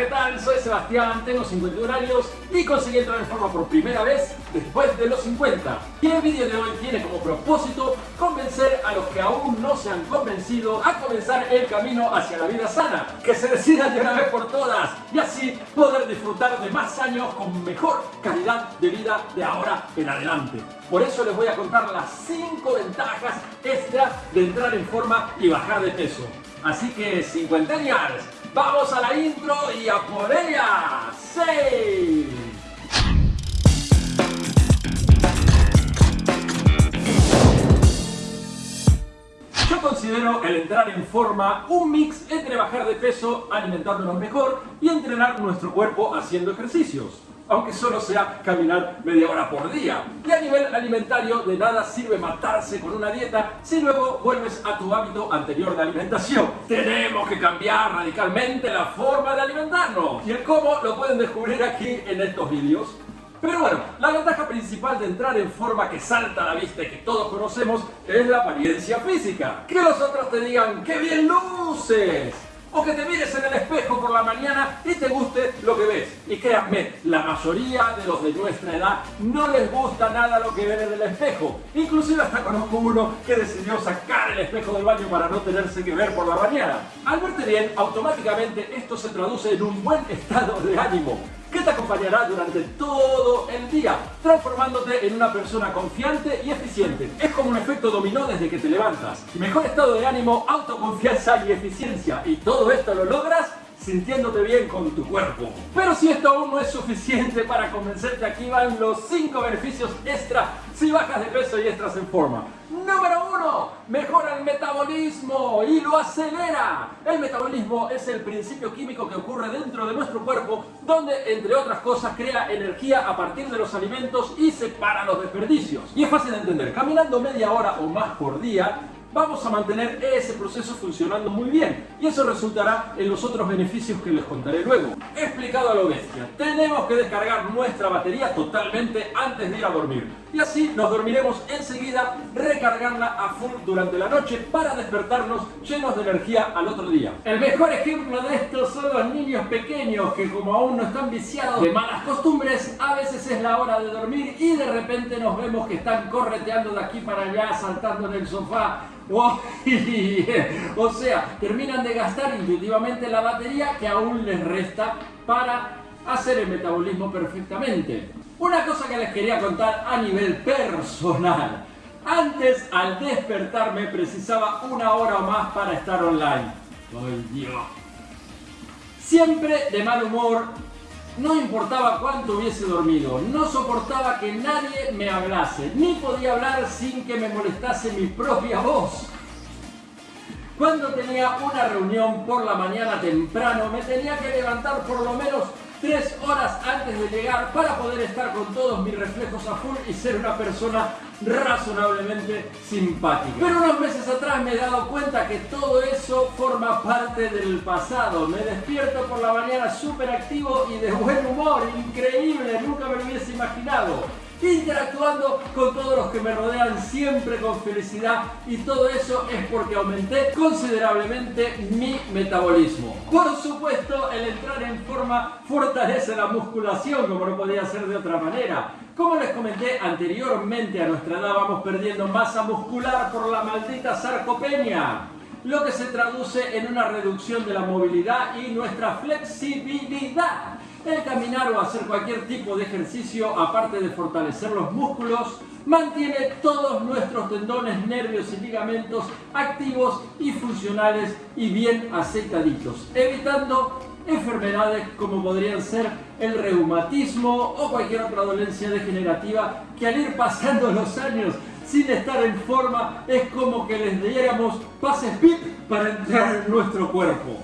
¿qué tal? Soy Sebastián, tengo 51 años y conseguí entrar en forma por primera vez después de los 50. Y el vídeo de hoy tiene como propósito convencer a los que aún no se han convencido a comenzar el camino hacia la vida sana, que se decidan de una vez por todas y así poder disfrutar de más años con mejor calidad de vida de ahora en adelante. Por eso les voy a contar las 5 ventajas extra de entrar en forma y bajar de peso. Así que 50 años Vamos a la intro y a por ella. ¡Sí! Yo considero el entrar en forma un mix entre bajar de peso alimentándonos mejor y entrenar nuestro cuerpo haciendo ejercicios aunque solo sea caminar media hora por día. Y a nivel alimentario, de nada sirve matarse con una dieta si luego vuelves a tu hábito anterior de alimentación. Tenemos que cambiar radicalmente la forma de alimentarnos. Y el cómo lo pueden descubrir aquí en estos vídeos. Pero bueno, la ventaja principal de entrar en forma que salta a la vista y que todos conocemos es la apariencia física. Que los otros te digan ¡qué bien luces! O que te mires en el espejo por la mañana y te guste lo que ves. Y créanme, la mayoría de los de nuestra edad no les gusta nada lo que ven en el espejo. Inclusive hasta conozco uno que decidió sacar el espejo del baño para no tenerse que ver por la mañana. Al verte bien, automáticamente esto se traduce en un buen estado de ánimo que te acompañará durante todo el día, transformándote en una persona confiante y eficiente. Es como un efecto dominó desde que te levantas. Mejor estado de ánimo, autoconfianza y eficiencia. Y todo esto lo logras sintiéndote bien con tu cuerpo. Pero si esto aún no es suficiente para convencerte, aquí van los 5 beneficios extra si bajas de peso y estás en forma. Número 1. Mejora el metabolismo y lo acelera. El metabolismo es el principio químico que ocurre dentro de nuestro cuerpo donde, entre otras cosas, crea energía a partir de los alimentos y separa los desperdicios. Y es fácil de entender. Caminando media hora o más por día, vamos a mantener ese proceso funcionando muy bien y eso resultará en los otros beneficios que les contaré luego. Explicado a lo bestia, tenemos que descargar nuestra batería totalmente antes de ir a dormir y así nos dormiremos enseguida, recargarla a full durante la noche para despertarnos llenos de energía al otro día. El mejor ejemplo de esto son los niños pequeños que como aún no están viciados de malas costumbres, a veces es la hora de dormir y de repente nos vemos que están correteando de aquí para allá, saltando en el sofá, o sea, terminan de gastar intuitivamente la batería que aún les resta para hacer el metabolismo perfectamente. Una cosa que les quería contar a nivel personal. Antes, al despertarme, precisaba una hora o más para estar online. ¡Ay, Dios! Siempre de mal humor, no importaba cuánto hubiese dormido, no soportaba que nadie me hablase, ni podía hablar sin que me molestase mi propia voz. Cuando tenía una reunión por la mañana temprano, me tenía que levantar por lo menos tres horas antes de llegar para poder estar con todos mis reflejos a full y ser una persona razonablemente simpática. Pero unos meses atrás me he dado cuenta que todo eso forma parte del pasado. Me despierto por la mañana súper activo y de buen humor, increíble, nunca me lo hubiese imaginado interactuando con todos los que me rodean siempre con felicidad y todo eso es porque aumenté considerablemente mi metabolismo. Por supuesto, el entrar en forma fortalece la musculación como no podía ser de otra manera. Como les comenté anteriormente, a nuestra edad vamos perdiendo masa muscular por la maldita sarcopenia lo que se traduce en una reducción de la movilidad y nuestra flexibilidad. El caminar o hacer cualquier tipo de ejercicio, aparte de fortalecer los músculos, mantiene todos nuestros tendones, nervios y ligamentos activos y funcionales y bien aceitaditos, evitando enfermedades como podrían ser el reumatismo o cualquier otra dolencia degenerativa que al ir pasando los años sin estar en forma es como que les diéramos pases PIP para entrar en nuestro cuerpo.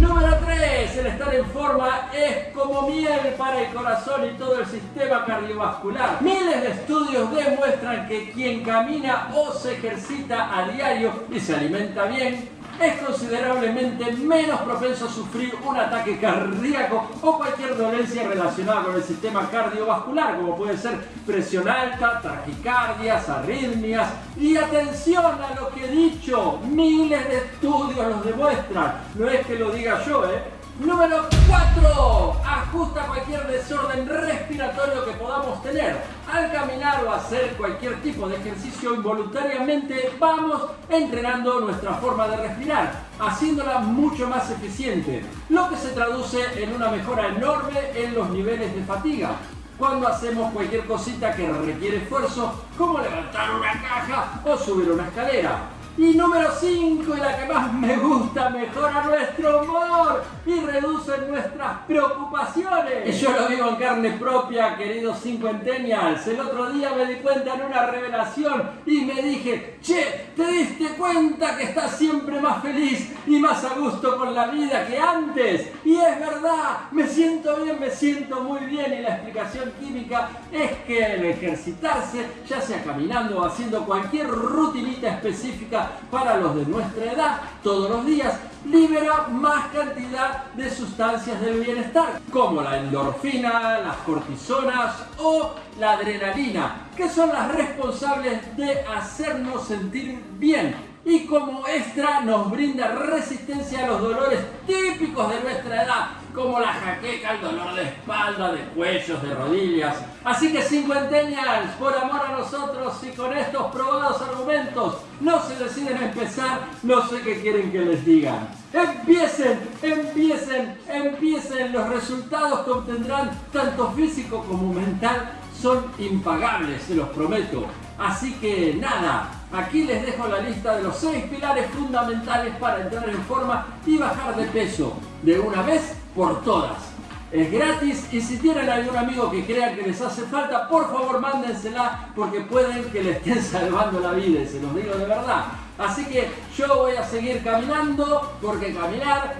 Número 3. El estar en forma es como miel para el corazón y todo el sistema cardiovascular. Miles de estudios demuestran que quien camina o se ejercita a diario y se alimenta bien es considerablemente menos propenso a sufrir un ataque cardíaco o cualquier dolencia relacionada con el sistema cardiovascular, como puede ser presión alta, taquicardias, arritmias. Y atención a lo que he dicho, miles de estudios los demuestran, no es que lo diga yo, ¿eh? Número 4. Ajusta cualquier desorden respiratorio que podamos tener. Al caminar o hacer cualquier tipo de ejercicio involuntariamente vamos entrenando nuestra forma de respirar, haciéndola mucho más eficiente, lo que se traduce en una mejora enorme en los niveles de fatiga cuando hacemos cualquier cosita que requiere esfuerzo, como levantar una caja o subir una escalera. Y número 5, y la que más me gusta, mejora nuestro humor y reduce nuestras preocupaciones. Y yo lo digo en carne propia, queridos cincuentennials. El otro día me di cuenta en una revelación y me dije, che, ¿te diste cuenta que estás siempre más feliz y más a gusto con la vida que antes? Y es verdad, me siento bien, me siento muy bien. Y la explicación química es que el ejercitarse, ya sea caminando o haciendo cualquier rutinita específica, para los de nuestra edad todos los días libera más cantidad de sustancias del bienestar, como la endorfina, las cortisonas o la adrenalina, que son las responsables de hacernos sentir bien y como extra nos brinda resistencia a los dolores típicos de nuestra edad, como la jaqueca, el dolor de espalda, de cuellos, de rodillas. Así que cincuentennials, por amor a nosotros y con estos probados argumentos, no se deciden a empezar, no sé qué quieren que les digan. Empiecen, empiecen, empiecen. Los resultados que obtendrán, tanto físico como mental, son impagables, se los prometo. Así que nada, aquí les dejo la lista de los seis pilares fundamentales para entrar en forma y bajar de peso de una vez por todas. Es gratis y si tienen algún amigo que crea que les hace falta, por favor mándensela porque pueden que le estén salvando la vida se los digo de verdad. Así que yo voy a seguir caminando porque caminar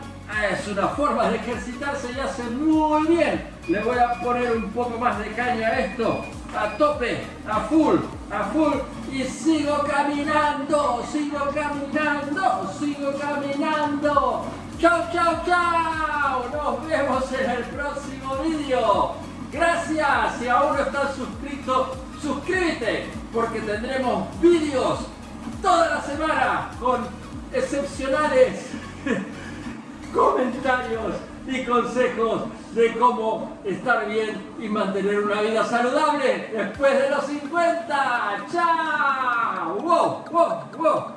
es una forma de ejercitarse y hace muy bien. Le voy a poner un poco más de caña a esto, a tope, a full, a full y sigo caminando, sigo caminando, sigo caminando. Chao, chao, chao. Nos vemos en el próximo vídeo. Gracias. Si aún no estás suscrito, suscríbete porque tendremos vídeos toda la semana con excepcionales y consejos de cómo estar bien y mantener una vida saludable después de los 50. ¡Chao! ¡Wow! ¡Wow! ¡Wow!